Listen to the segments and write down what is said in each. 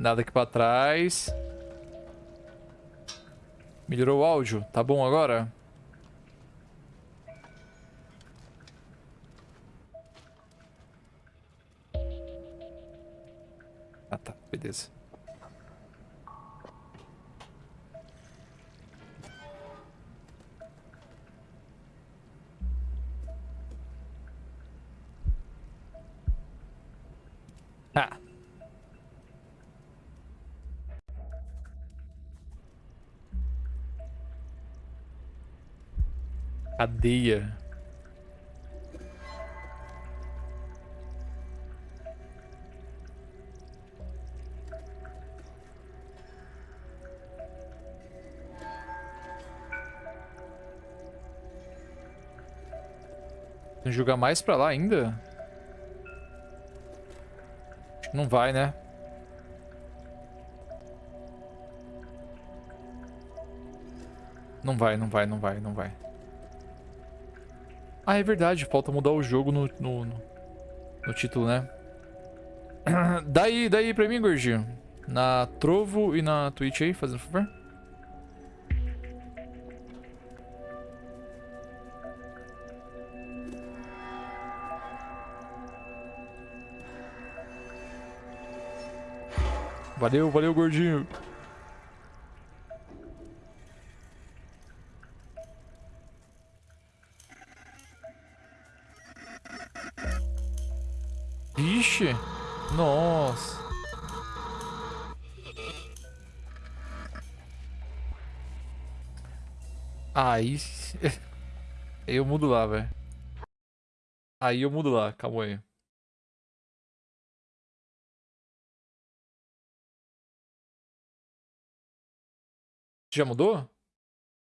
Nada aqui pra trás. Melhorou o áudio? Tá bom agora? Ah tá, beleza. Cadeia. Tem jogar mais pra lá ainda? Acho que não vai, né? Não vai, não vai, não vai, não vai. Ah, é verdade. Falta mudar o jogo no, no, no, título, né? daí, daí pra mim, gordinho. Na Trovo e na Twitch aí, fazendo favor. Valeu, valeu, gordinho. Aí... eu mudo lá, velho. Aí eu mudo lá, calma aí. Já mudou?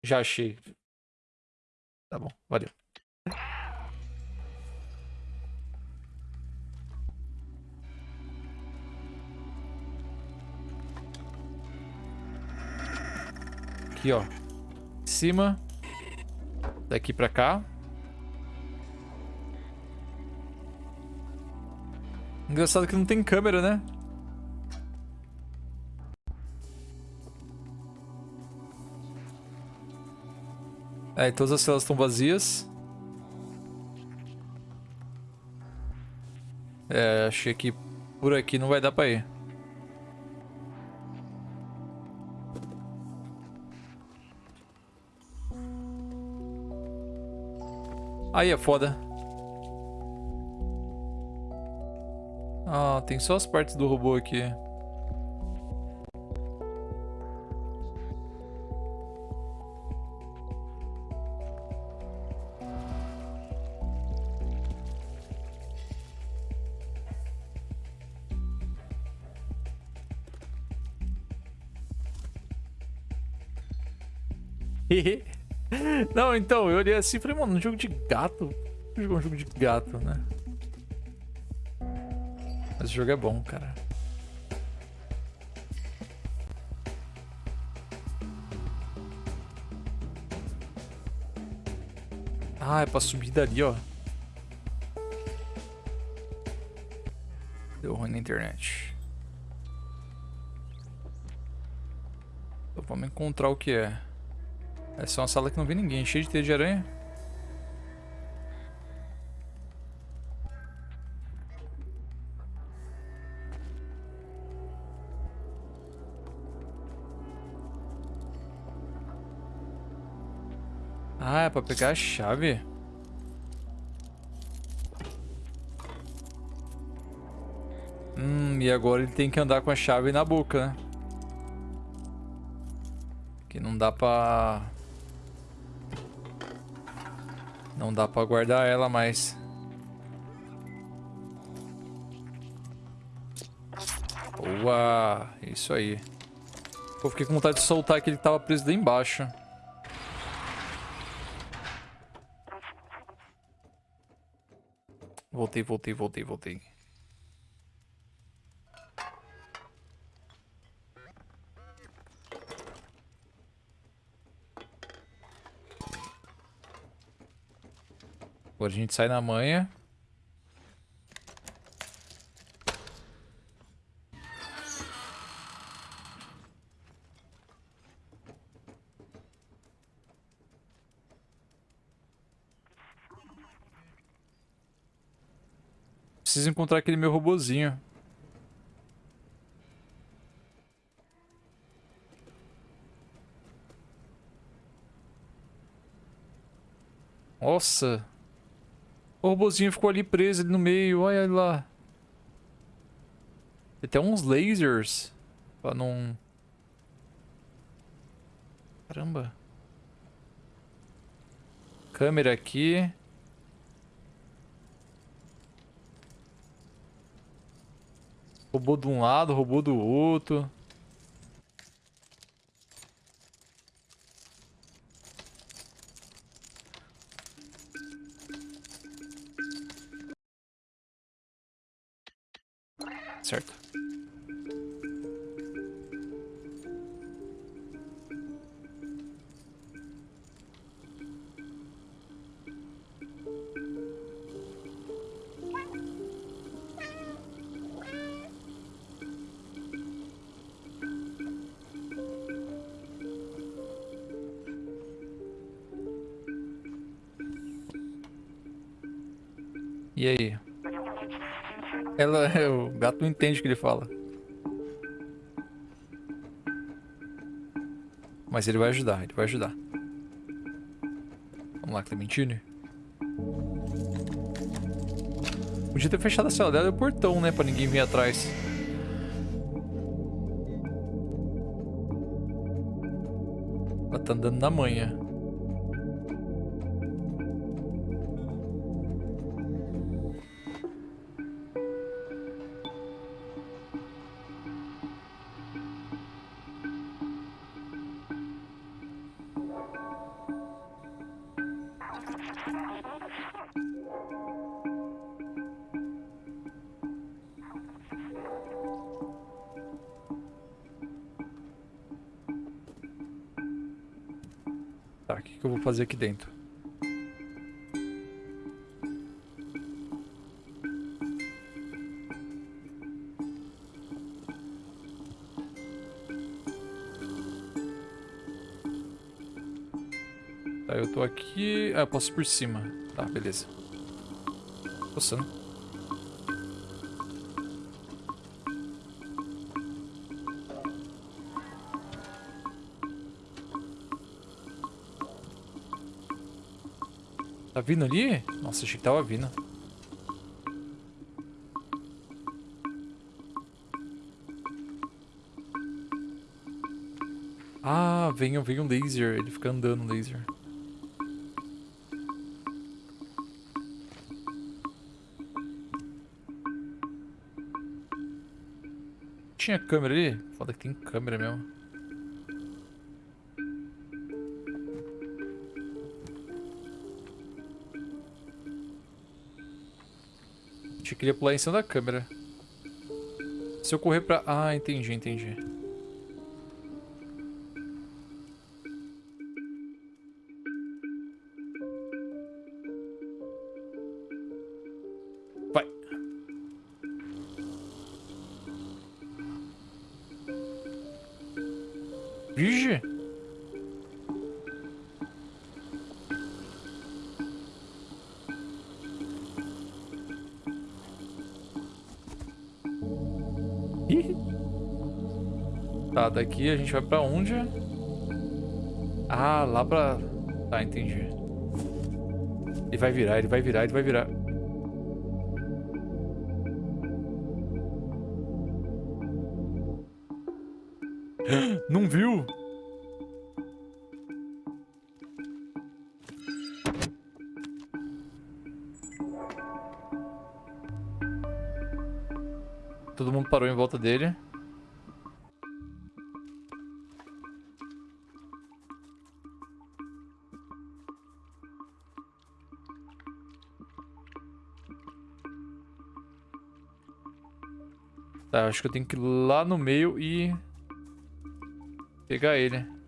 Já achei. Tá bom, valeu. Aqui, ó. cima. Daqui pra cá. Engraçado que não tem câmera, né? É, todas as celas estão vazias. É, achei que por aqui não vai dar pra ir. Aí é foda. Ah, tem só as partes do robô aqui. Então, eu olhei assim e falei, mano, um jogo de gato. Jogar um jogo de gato, né? Mas o jogo é bom, cara. Ah, é pra subir dali, ó. Deu ruim na internet. Então vamos encontrar o que é. Essa é uma sala que não vê ninguém, cheia de teia de aranha. Ah, é pra pegar a chave. Hum, e agora ele tem que andar com a chave na boca, né? Que não dá pra... Não dá pra guardar ela mais. Boa! Isso aí. Pô, fiquei com vontade de soltar que tava preso lá embaixo. Voltei, voltei, voltei, voltei. Agora a gente sai na manha. Preciso encontrar aquele meu robozinho. Nossa! O robozinho ficou ali preso ali no meio. Olha lá. Tem até uns lasers. Pra não... Caramba. Câmera aqui. Robô de um lado, robô do outro. Certo. Não entende o que ele fala. Mas ele vai ajudar, ele vai ajudar. Vamos lá, Clementine. Podia ter fechado a cela dela e o portão, né? Pra ninguém vir atrás. Ela tá andando na manhã. Fazer aqui dentro? Tá, eu tô aqui... Ah, eu posso ir por cima. Tá, beleza. Coçando. Tá vindo ali? Nossa, achei que tava vindo. Ah, vem, vem um laser. Ele fica andando laser. Tinha câmera ali? Foda que tem câmera mesmo. Achei que ele ia pular em cima da câmera. Se eu correr pra... Ah, entendi, entendi. Tá, daqui a gente vai pra onde? Ah, lá pra... Tá, entendi. Ele vai virar, ele vai virar, ele vai virar. Não viu? Volta dele. Tá, acho que eu tenho que ir lá no meio e... Pegar ele.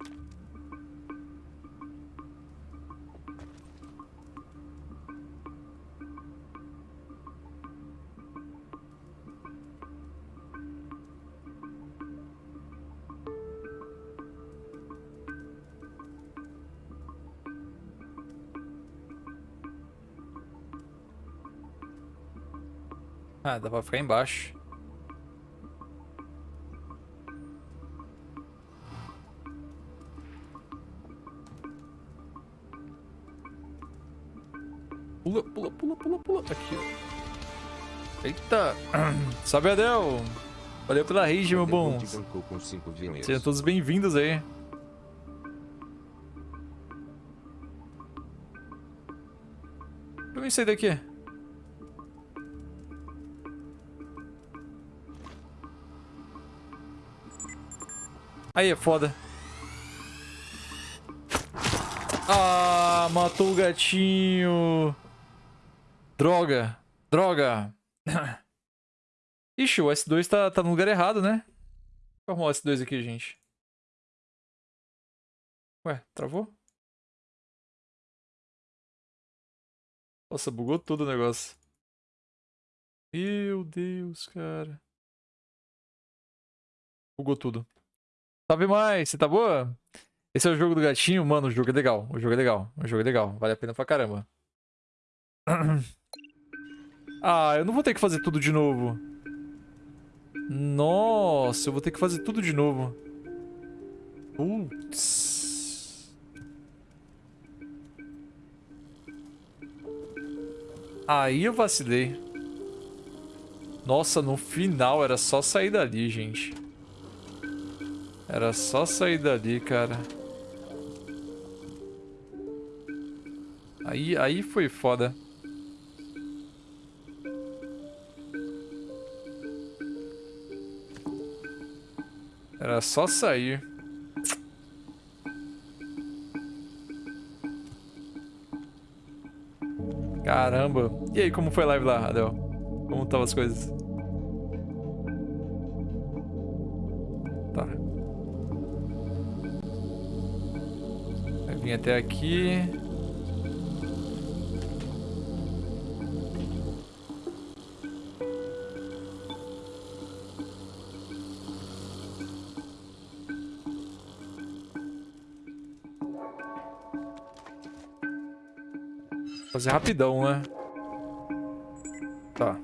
Ah, dá pra ficar embaixo. Pula, pula, pula, pula, pula. Aqui. Eita. Salve, Adel. Valeu pela rage, meu bom. Sejam todos bem-vindos aí. Pra mim sair daqui. Aí é foda. Ah, matou o gatinho. Droga. Droga. Ixi, o S2 tá, tá no lugar errado, né? Vou arrumar o S2 aqui, gente. Ué, travou? Nossa, bugou tudo o negócio. Meu Deus, cara. Bugou tudo. Salve mais, você tá boa? Esse é o jogo do gatinho? Mano, o jogo é legal. O jogo é legal. O jogo é legal. Vale a pena pra caramba. Ah, eu não vou ter que fazer tudo de novo. Nossa, eu vou ter que fazer tudo de novo. Putz. Aí eu vacilei. Nossa, no final era só sair dali, gente. Era só sair dali, cara. Aí, aí foi foda. Era só sair. Caramba. E aí, como foi a live lá, Adel? Como estavam as coisas? Até aqui. Fazer rapidão, né? Tá.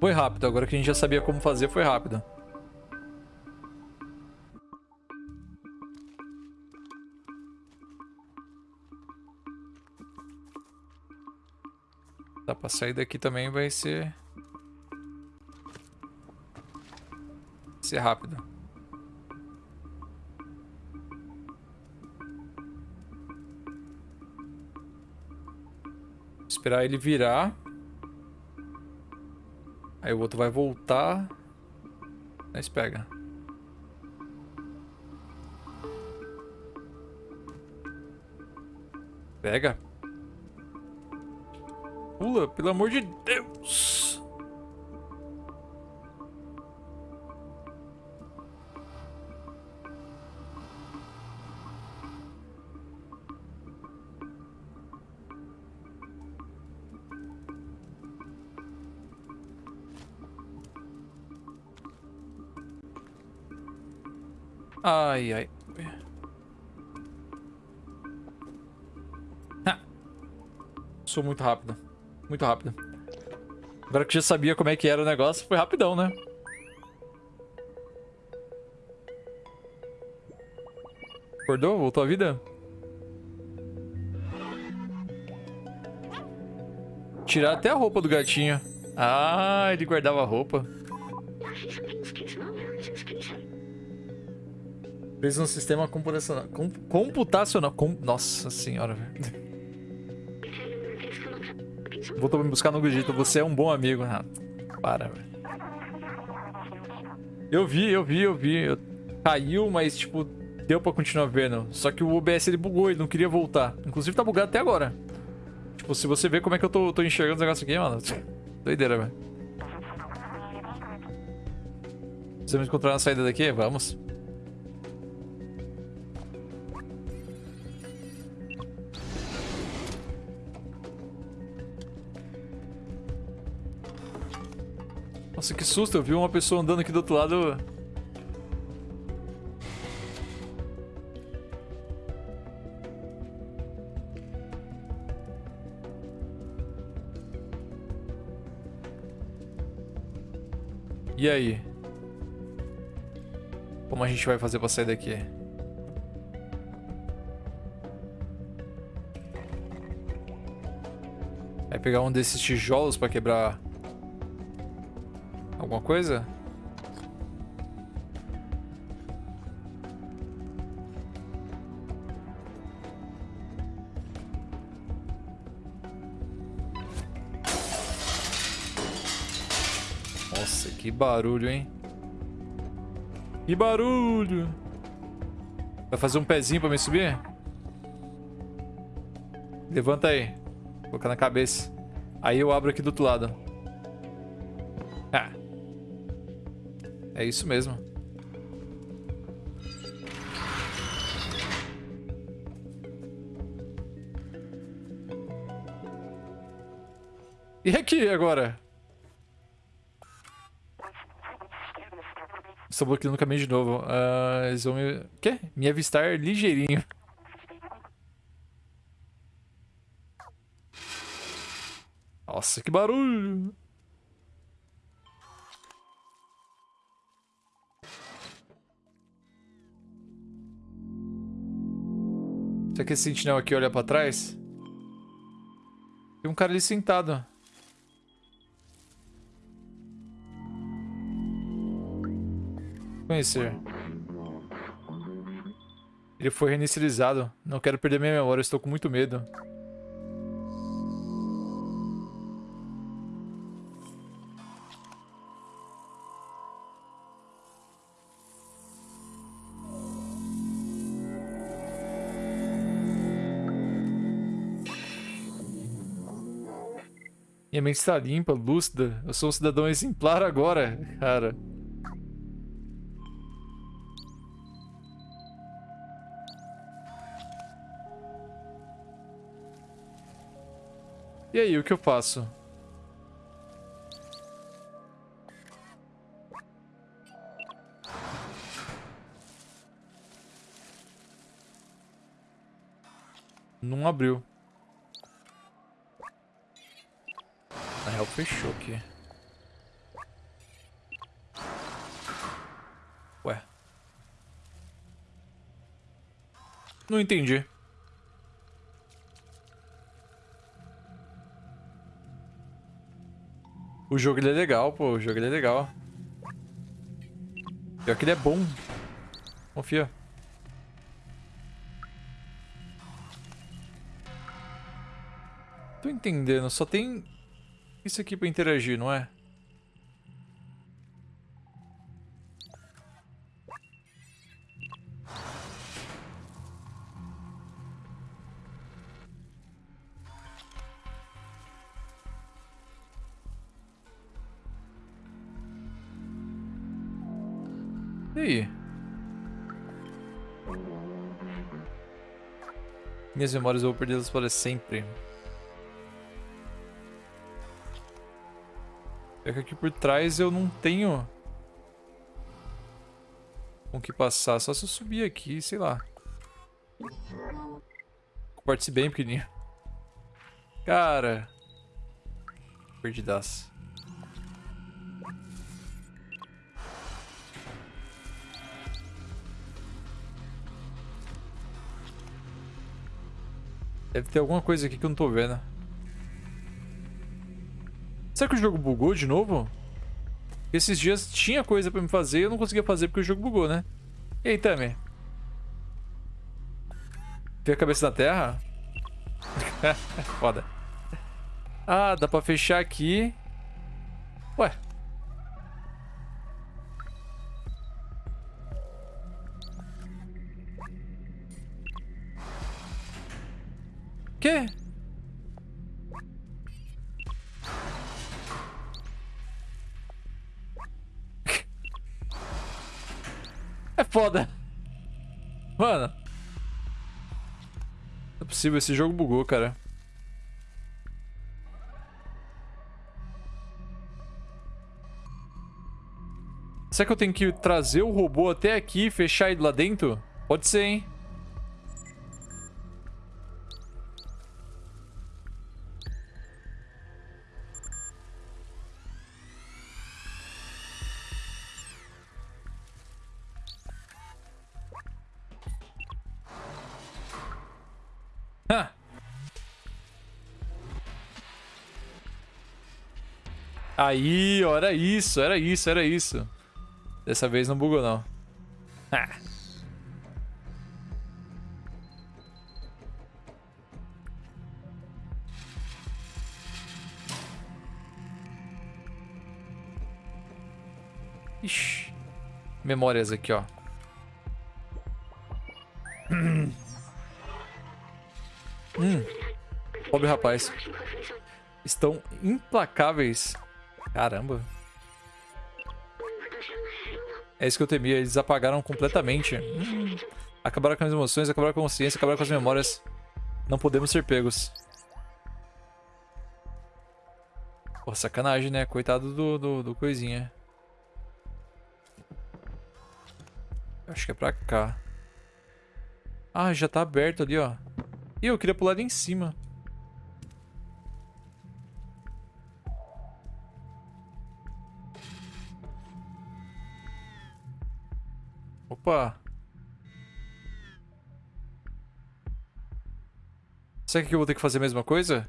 Foi rápido. Agora que a gente já sabia como fazer, foi rápido. Pra sair daqui também vai ser... Vai ser rápido. Esperar ele virar. Aí o outro vai voltar. Mas pega. Pega. Pelo amor de Deus. Ai, ai. Ha. Sou muito rápido. Muito rápido. Agora que já sabia como é que era o negócio, foi rapidão, né? Acordou? Voltou a vida? Tirar até a roupa do gatinho. Ah, ele guardava a roupa. Fez um sistema computacional. Com, computacional. Com, nossa senhora, velho. Voltou me buscar no Gogito. Você é um bom amigo, Renato. Para, velho. Eu vi, eu vi, eu vi. Eu... Caiu, mas, tipo, deu pra continuar vendo. Só que o OBS ele bugou, ele não queria voltar. Inclusive tá bugado até agora. Tipo, se você ver como é que eu tô, tô enxergando os negócios aqui, mano. Doideira, velho. Precisamos encontrar uma saída daqui? Vamos. Nossa, que susto. Eu vi uma pessoa andando aqui do outro lado. E aí? Como a gente vai fazer pra sair daqui? Vai pegar um desses tijolos pra quebrar... Coisa? Nossa, que barulho, hein? Que barulho! Vai fazer um pezinho pra me subir? Levanta aí. Vou colocar na cabeça. Aí eu abro aqui do outro lado. É isso mesmo. E aqui agora? Estou bloqueando o caminho de novo. Uh, eles vão me... Quê? Me avistar ligeirinho. Nossa, que barulho! Será que esse sentinel aqui olha pra trás? Tem um cara ali sentado. Conhecer. Ele foi reinicializado. Não quero perder minha memória, estou com muito medo. Minha mente está limpa, lúcida. Eu sou um cidadão exemplar agora, cara. E aí, o que eu faço? Não abriu. Real, fechou aqui. Ué. Não entendi. O jogo ele é legal, pô. O jogo ele é legal. Pior que ele é bom. Confia. Tô entendendo. Só tem isso aqui pra interagir, não é? E? Minhas memórias eu vou perdê-las para sempre. É que aqui por trás eu não tenho com que passar. Só se eu subir aqui, sei lá. Corte-se bem pequenininho. Cara. Perdidaço. Deve ter alguma coisa aqui que eu não tô vendo. Será que o jogo bugou de novo? Esses dias tinha coisa pra me fazer e eu não conseguia fazer porque o jogo bugou, né? E aí, Tami? Tem a cabeça na terra? Foda. Ah, dá pra fechar aqui. Ué. Foda. Mano. Não é possível, esse jogo bugou, cara. Será que eu tenho que trazer o robô até aqui e fechar ele lá dentro? Pode ser, hein? Aí, ó, era isso, era isso, era isso. Dessa vez não bugou, não. Ah. Ixi. Memórias aqui, ó. Hum. Pobre rapaz. Estão implacáveis. Caramba. É isso que eu temia. Eles apagaram completamente. Hum. Acabaram com as emoções, acabaram com a consciência, acabaram com as memórias. Não podemos ser pegos. Pô, sacanagem, né? Coitado do, do, do coisinha. Acho que é pra cá. Ah, já tá aberto ali, ó. Ih, eu queria pular ali em cima. Opa. Será que eu vou ter que fazer a mesma coisa?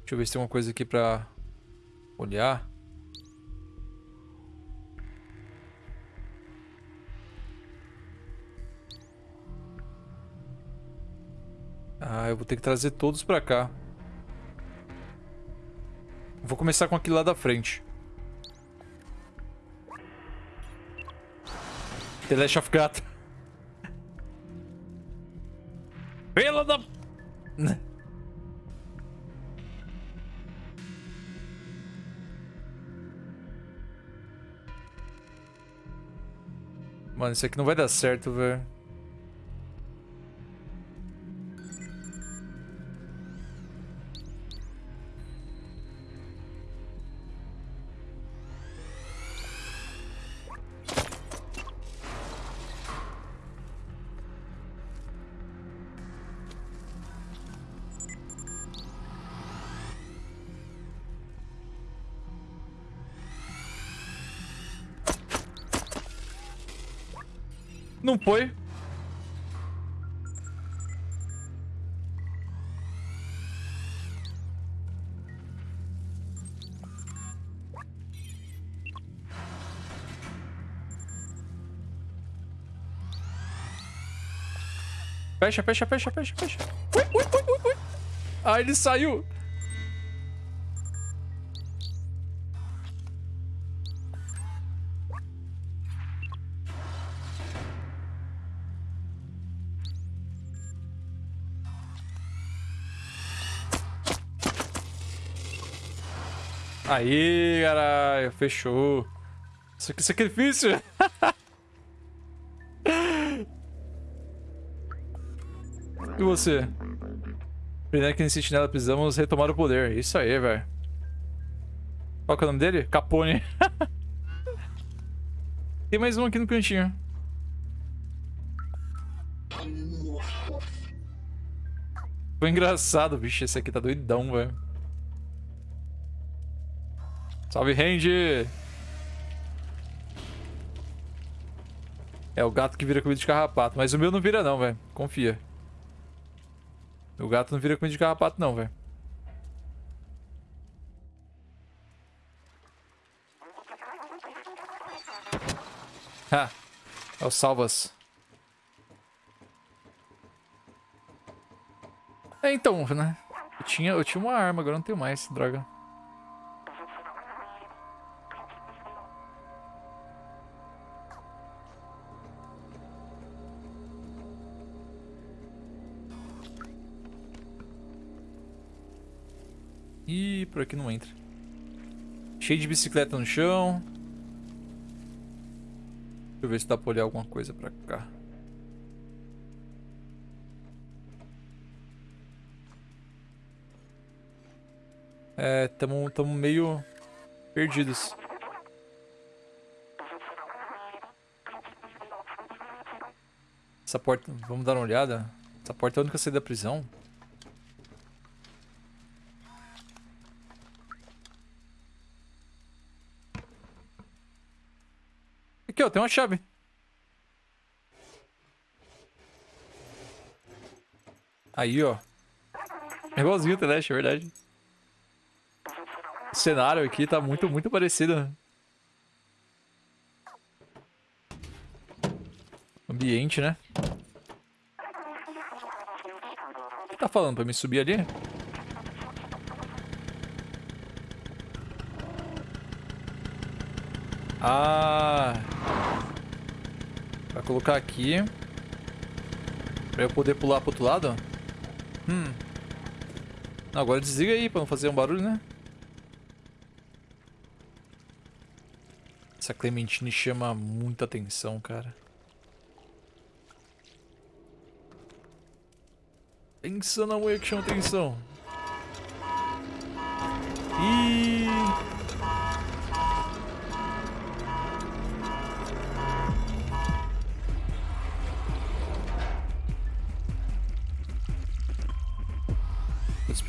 Deixa eu ver se tem uma coisa aqui pra olhar. Ah, eu vou ter que trazer todos pra cá. Vou começar com aquele lá da frente. The Last of Gato. Pela da... Mano, isso aqui não vai dar certo, velho. Não foi. Fecha, fecha, fecha, fecha, fecha. Ui, ui, ui, ui, ui. Ah, ele saiu. Aí, caralho, fechou. Isso aqui é sacrifício. e você? Primeiro que nesse sentinela precisamos retomar o poder. Isso aí, velho. Qual que é o nome dele? Capone. Tem mais um aqui no cantinho. Foi engraçado, bicho. Esse aqui tá doidão, velho. Salve, Range! É o gato que vira comida de carrapato. Mas o meu não vira não, velho. Confia. O gato não vira comida de carrapato não, velho. Ha! É o salvas. É, então, né? Eu tinha, eu tinha uma arma, agora não tenho mais, droga. Por aqui não entra. Cheio de bicicleta no chão. Deixa eu ver se dá pra olhar alguma coisa pra cá. É, tamo, tamo meio perdidos. Essa porta, vamos dar uma olhada. Essa porta é a única saída da prisão. Aqui, ó, tem uma chave. Aí, ó. É igualzinho o Teleste, é verdade. O cenário aqui tá muito, muito parecido. Ambiente, né? O que tá falando? Pra me subir ali? Ah... Vai colocar aqui. Pra eu poder pular pro outro lado? Hum. Não, agora desliga aí pra não fazer um barulho, né? Essa Clementine chama muita atenção, cara. Pensa na mulher que chama atenção.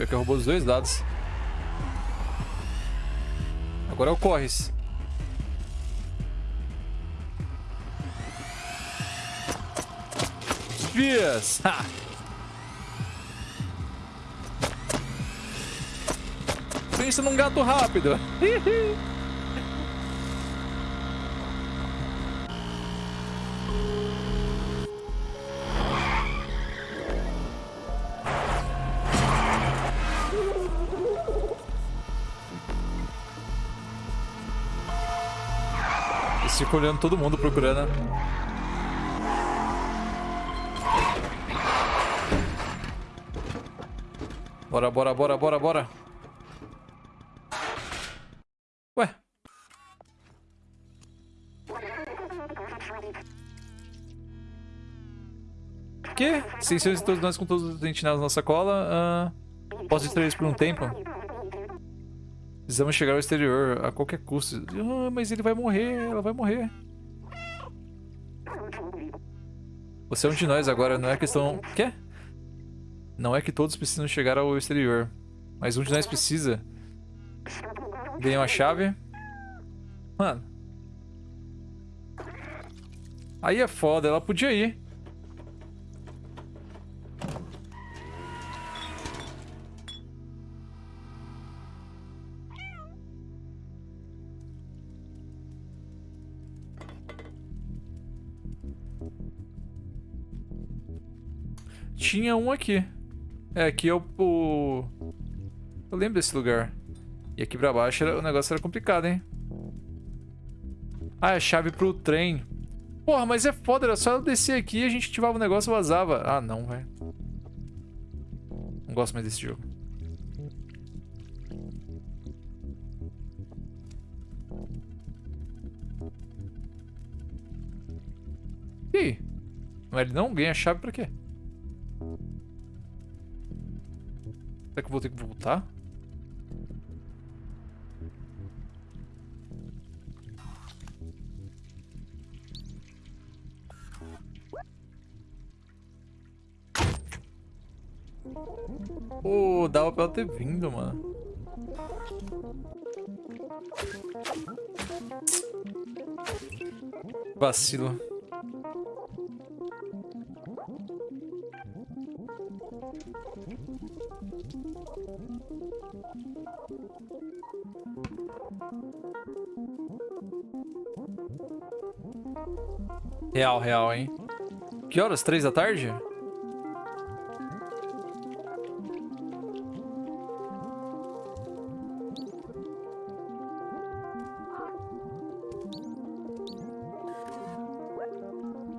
Pior que roubou os dois dados. Agora é o Corres. Dias! Ha! Pensa num gato rápido. fica olhando todo mundo procurando. Bora, bora, bora, bora, bora. Ué. Que? 600 de todos nós com todos os sentinelas na nossa cola. Uh, posso distrair isso por um tempo? Precisamos chegar ao exterior a qualquer custo. Ah, mas ele vai morrer, ela vai morrer. Você é um de nós agora, não é questão... Quê? Não é que todos precisam chegar ao exterior. Mas um de nós precisa. Ganhou a chave. Mano. Aí é foda, ela podia ir. Tinha um aqui. É, aqui é o, o... Eu lembro desse lugar. E aqui pra baixo era, o negócio era complicado, hein? Ah, é a chave pro trem. Porra, mas é foda, era só eu descer aqui e a gente ativava o negócio e vazava. Ah, não, velho. Não gosto mais desse jogo. Não é ele não? Ganha chave pra quê? Será que eu vou ter que voltar? Pô, oh, dava pra ela ter vindo, mano. Vacilo. Real, real, hein? Que horas? Três da tarde?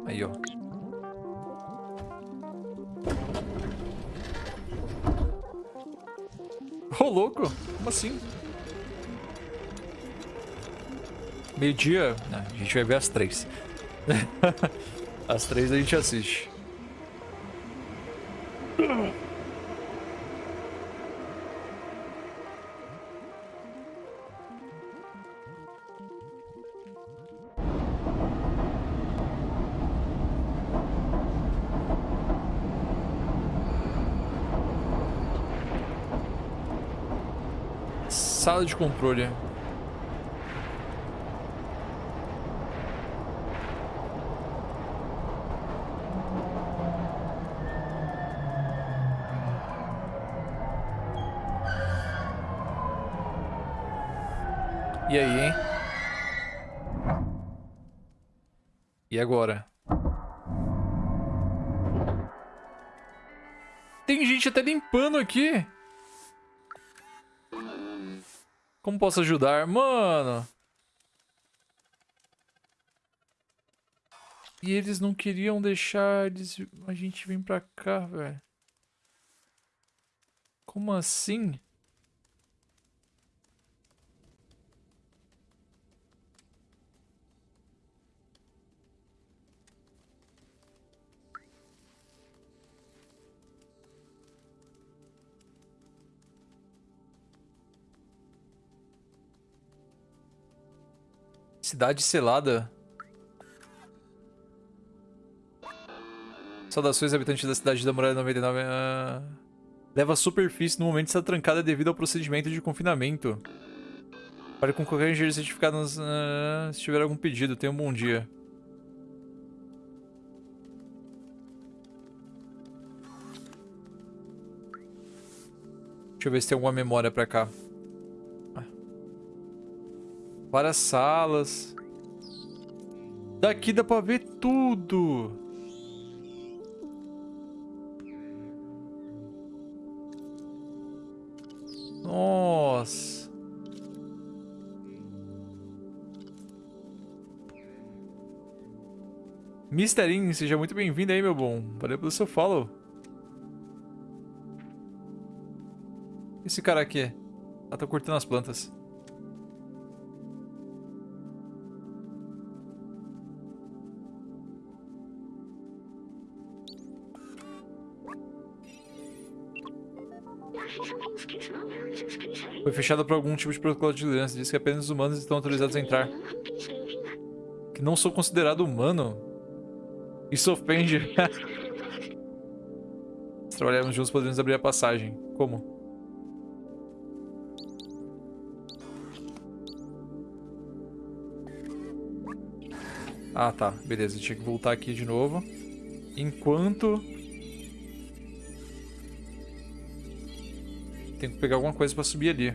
Aí, ó. Ô, louco! Como assim? Meio-dia... A gente vai ver às três. As três a gente assiste. Sala de controle. E aí, hein? E agora? Tem gente até limpando aqui. Como posso ajudar? Mano. E eles não queriam deixar eles... a gente vir pra cá, velho. Como assim? Cidade selada. Saudações, habitantes da cidade da Muralha 99. Ah... Leva a superfície no momento de estar trancada devido ao procedimento de confinamento. Para concorrer em engenheiro certificado nos, uh, se tiver algum pedido. Tenha um bom dia. Deixa eu ver se tem alguma memória pra cá. Várias salas. Daqui dá pra ver tudo. Nossa. Misterin, seja muito bem-vindo aí, meu bom. Valeu pelo seu follow. Esse cara aqui. Ah, tá cortando as plantas. Foi fechada por algum tipo de protocolo de liderança. Diz que apenas os humanos estão autorizados a entrar. Que não sou considerado humano. Isso ofende. Se trabalharmos juntos, podemos abrir a passagem. Como? Ah, tá. Beleza. Tinha que voltar aqui de novo. Enquanto Tenho que pegar alguma coisa pra subir ali.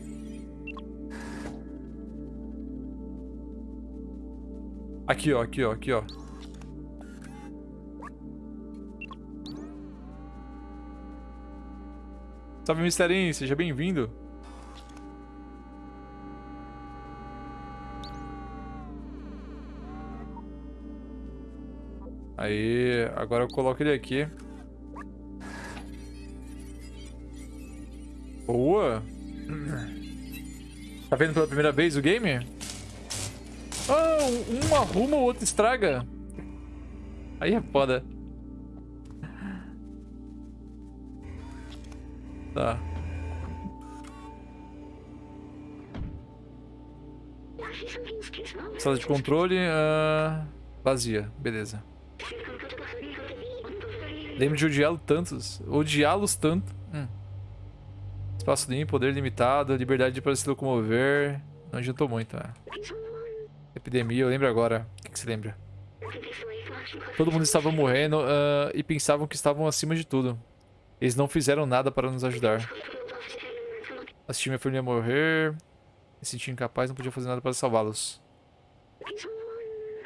Aqui, ó, aqui, ó, aqui, ó. Salve, Misterinho, seja bem-vindo. Aí, agora eu coloco ele aqui. Boa. Tá vendo pela primeira vez o game? Oh, um arruma, o outro estraga. Aí é foda. Tá. Sala de controle uh, vazia, beleza. Lembro de odiá-los tantos. Odiá-los tanto. Espaço limpo, poder limitado, liberdade para se locomover. Não adiantou muito, né? Epidemia, eu lembro agora. O que, que você lembra? Todo mundo estava morrendo uh, e pensavam que estavam acima de tudo. Eles não fizeram nada para nos ajudar. Assisti minha família morrer. Me senti incapaz, não podia fazer nada para salvá-los.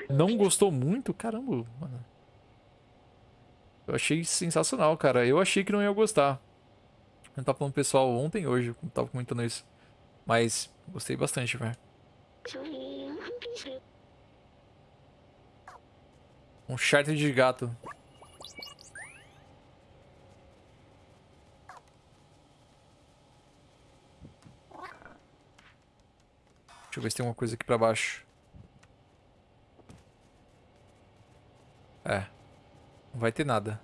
Não gostou muito? Caramba, mano. Eu achei sensacional, cara. Eu achei que não ia gostar. Eu tava falando pessoal ontem, hoje, tava comentando isso. Mas gostei bastante, velho. Um charter de gato. Deixa eu ver se tem alguma coisa aqui pra baixo. É. Não vai ter nada.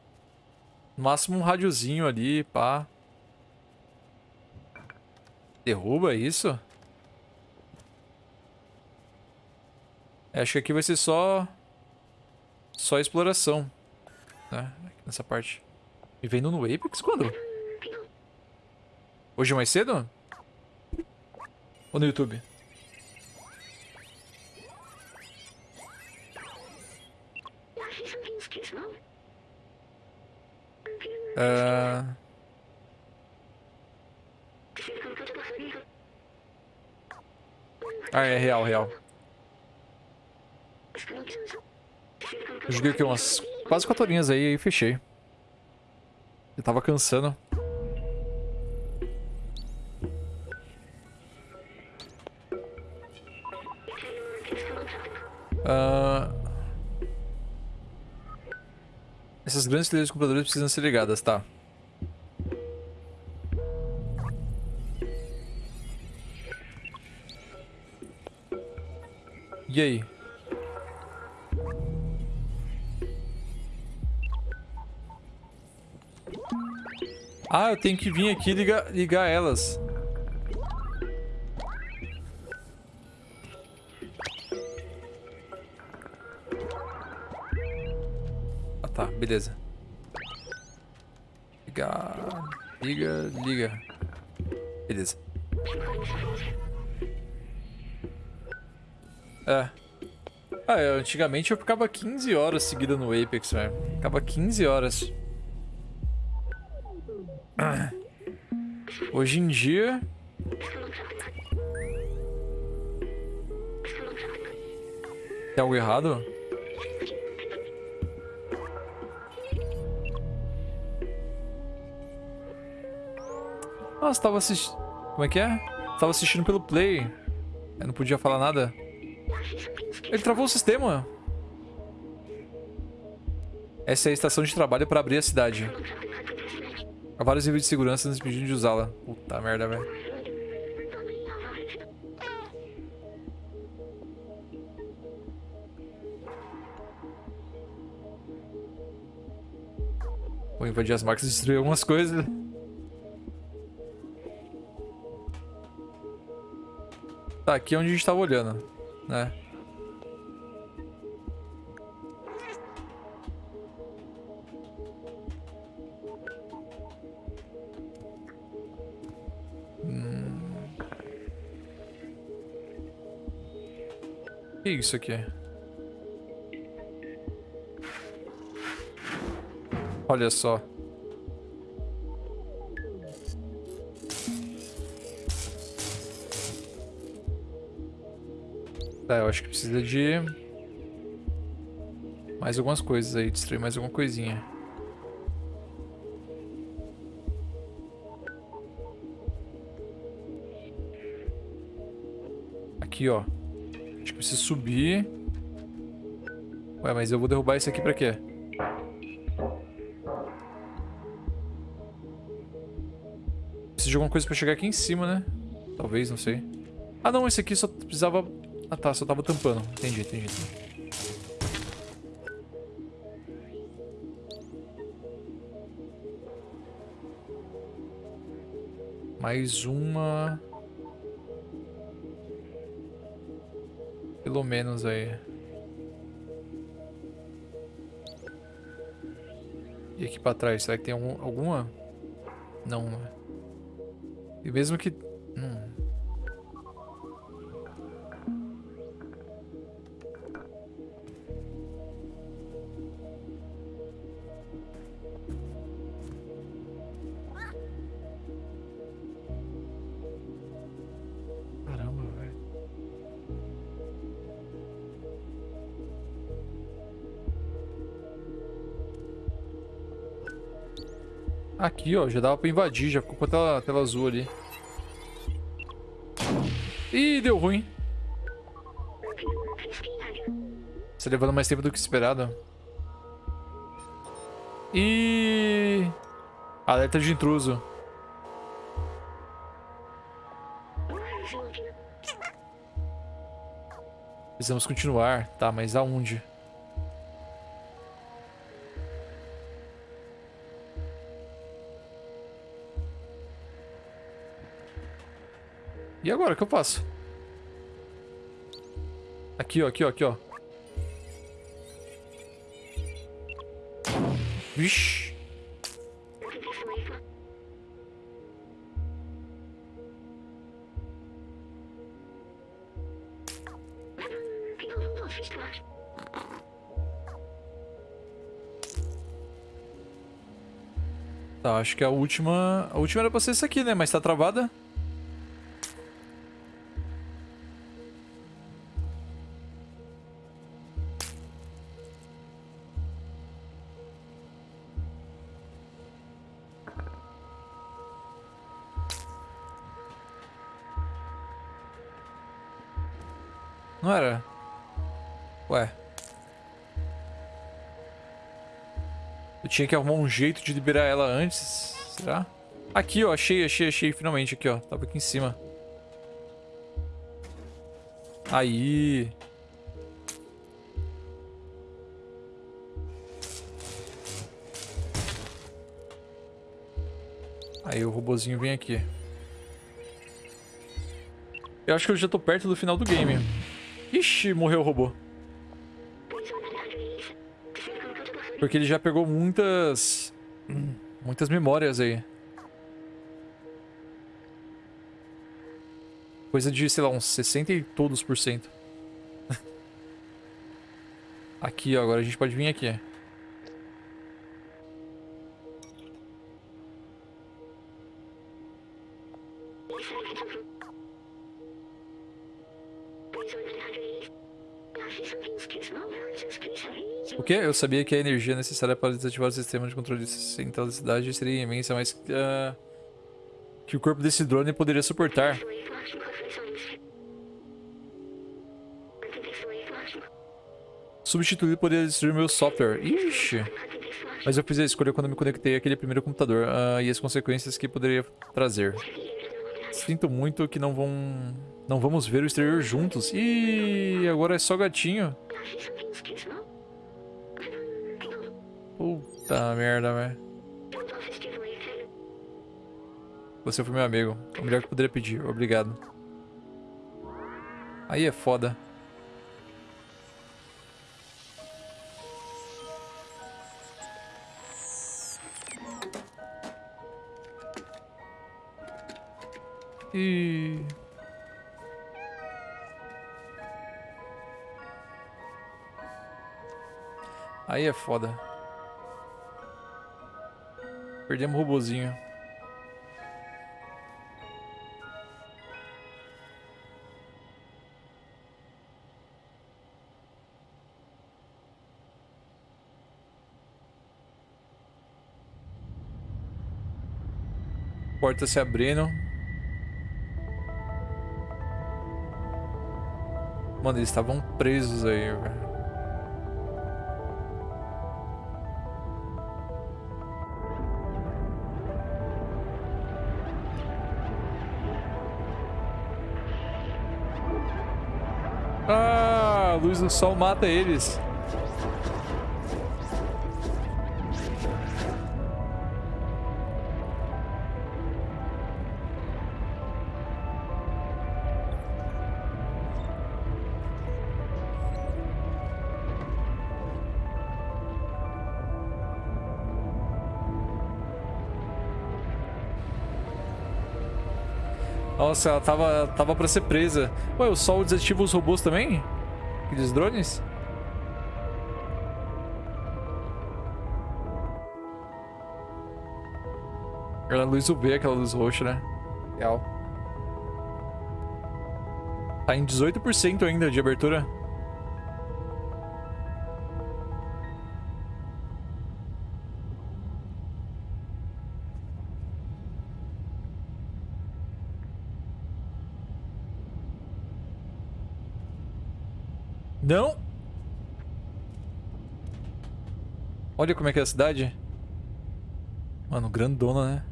No máximo um rádiozinho ali, pá. Derruba isso? É, acho que aqui vai ser só... Só exploração. Né? Nessa parte. E vendo no Apex quando? Hoje mais cedo? Ou no YouTube? Uh... Ah, é real, real. Joguei aqui umas quase 4 horinhas aí e fechei. Eu tava cansando. Uh... Essas grandes televisões de computadores precisam ser ligadas, tá? E aí? Ah, eu tenho que vir aqui ligar, ligar elas. Ah, tá. Beleza. Liga... Liga, liga. Beleza. É. Ah, eu, antigamente eu ficava 15 horas seguida no Apex, velho. Ficava 15 horas. Hoje em dia... Tem algo errado? Nossa, tava assistindo... Como é que é? Tava assistindo pelo Play. Eu não podia falar nada. Ele travou o sistema. Essa é a estação de trabalho para abrir a cidade. Há vários níveis de segurança nos pedindo de usá-la. Puta merda, velho. Vou invadir as máquinas e destruir algumas coisas. Tá, aqui é onde a gente tava olhando, né? Que é isso aqui? Olha só. Tá, eu acho que precisa de... Mais algumas coisas aí, destruir mais alguma coisinha. Aqui, ó preciso subir. Ué, mas eu vou derrubar isso aqui pra quê? Preciso de alguma coisa pra chegar aqui em cima, né? Talvez, não sei. Ah, não, esse aqui só precisava... Ah, tá, só tava tampando. Entendi, entendi, entendi. Mais uma... Pelo menos aí. E aqui pra trás, será que tem algum, alguma? Não. E mesmo que... Hum. Aqui, ó, já dava pra invadir, já ficou com a tela, tela azul ali. Ih, deu ruim. Está levando mais tempo do que esperado. E alerta de intruso. Precisamos continuar. Tá, mas aonde? E agora, o que eu faço? Aqui, ó, aqui, ó, aqui, ó. Vixe. Tá, acho que a última... A última era pra ser essa aqui, né? Mas tá travada. Tinha que arrumar um jeito de liberar ela antes. Será? Aqui, ó. Achei, achei, achei. Finalmente aqui, ó. Tava aqui em cima. Aí. Aí o robozinho vem aqui. Eu acho que eu já tô perto do final do game. Ixi, morreu o robô. Porque ele já pegou muitas... Muitas memórias aí. Coisa de, sei lá, uns 60 e todos por cento. aqui, ó. Agora a gente pode vir aqui. O que? Eu sabia que a energia necessária para desativar o sistema de controle central da cidade seria imensa, mas uh, que o corpo desse drone poderia suportar. Substituir poderia destruir meu software. Ixi. Mas eu fiz a escolha quando me conectei àquele primeiro computador uh, e as consequências que poderia trazer. Sinto muito que não vão... Não vamos ver o exterior juntos. Ih, agora é só gatinho. Puta merda, velho. Você foi meu amigo. O melhor que poderia pedir. Obrigado. Aí é foda. E... Aí é foda. Perdemos o robozinho. Porta se abrindo. Mano, eles estavam presos aí, velho. Luz do sol mata eles. Nossa, ela tava, tava pra ser presa. Ué, o sol desativa os robôs também? Aqueles drones? Aquela luz UV, aquela luz roxa, né? Legal. Tá em 18% ainda de abertura. Olha como é que é a cidade. Mano, grandona, né?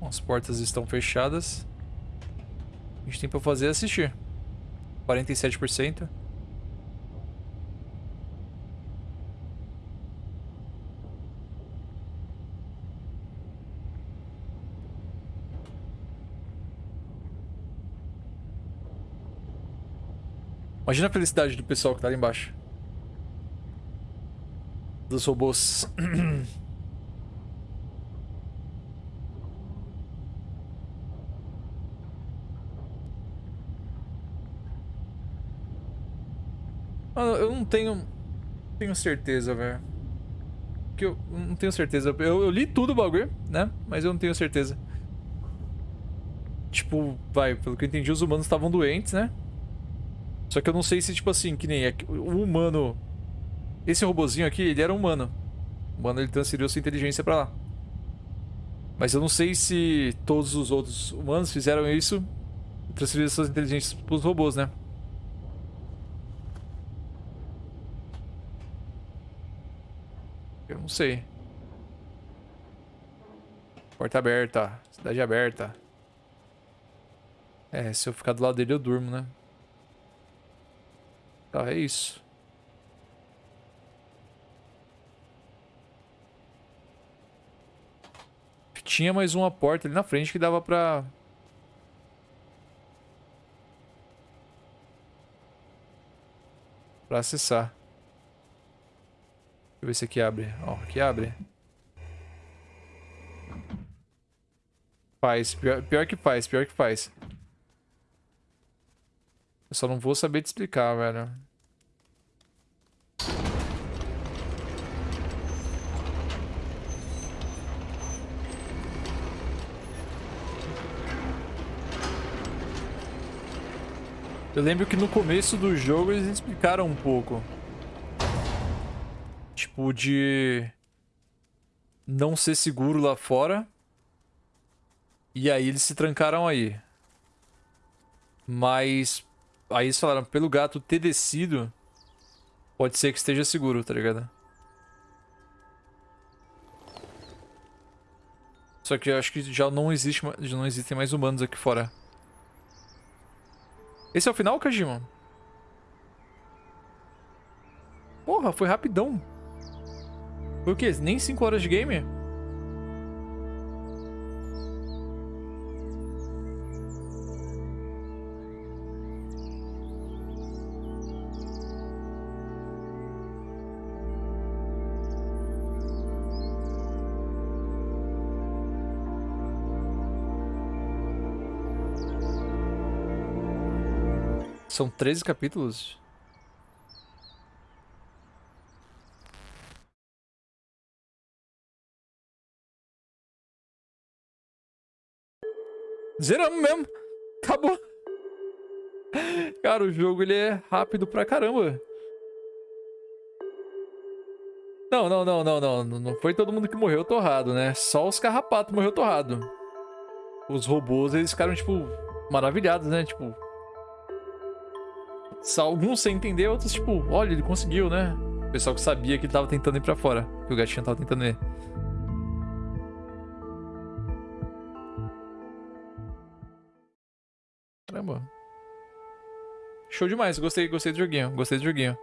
As portas estão fechadas. A gente tem pra fazer é assistir. 47%. Imagina a felicidade do pessoal que tá ali embaixo. Dos robôs. Mano, eu não tenho... Tenho certeza, velho. Que eu não tenho certeza. Eu, eu li tudo o bagulho, né? Mas eu não tenho certeza. Tipo, vai, pelo que eu entendi, os humanos estavam doentes, né? Só que eu não sei se, tipo assim, que nem é o humano... Esse robozinho aqui, ele era humano. O humano, ele transferiu sua inteligência pra lá. Mas eu não sei se todos os outros humanos fizeram isso e transferiram suas inteligências pros robôs, né? Eu não sei. Porta aberta. Cidade aberta. É, se eu ficar do lado dele eu durmo, né? Tá, é isso. Tinha mais uma porta ali na frente que dava pra... Pra acessar. Deixa eu ver se aqui abre. Ó, aqui abre. Faz. Pior, pior que faz, pior que faz. Eu só não vou saber te explicar, velho. Eu lembro que no começo do jogo eles explicaram um pouco. Tipo, de... Não ser seguro lá fora. E aí eles se trancaram aí. Mas... Aí eles falaram, pelo gato ter descido... Pode ser que esteja seguro, tá ligado? Só que eu acho que já não existe, já não existem mais humanos aqui fora. Esse é o final, Kajima? Porra, foi rapidão. Foi o quê? Nem 5 horas de game? São 13 capítulos? Zeramos mesmo. Acabou. Cara, o jogo ele é rápido pra caramba. Não, não, não, não, não. Não foi todo mundo que morreu torrado, né? Só os carrapatos morreu torrado. Os robôs, eles ficaram, tipo, maravilhados, né? Tipo, Alguns sem entender, outros tipo, olha, ele conseguiu, né? O pessoal que sabia que ele tava tentando ir pra fora. Que o gatinho tava tentando ir. Caramba. Show demais, gostei, gostei do joguinho, gostei do joguinho.